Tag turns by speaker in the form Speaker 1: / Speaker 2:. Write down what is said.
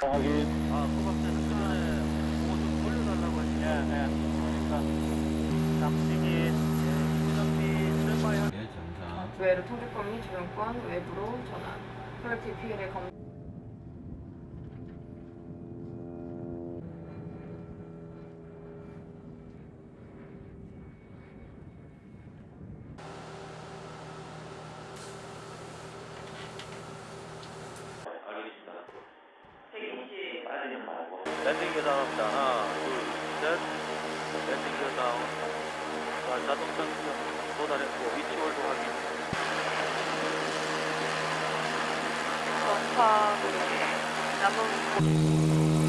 Speaker 1: 확인.
Speaker 2: 아, 소방차는 그 전에 뭐좀 돌려달라고 했지.
Speaker 1: 예, 예. 그러니까 잠식이 수정비 출발한
Speaker 3: 예, 정상.
Speaker 4: 외로 통제권 및 조정권 외부로 전환. 퀄리티 피해를 검
Speaker 2: 랜딩 계단합니다. 하나, 둘, 셋. 랜딩 계단. 자, 자동 장치 도달했고, 위치 홀드 확인.
Speaker 4: 전파 남은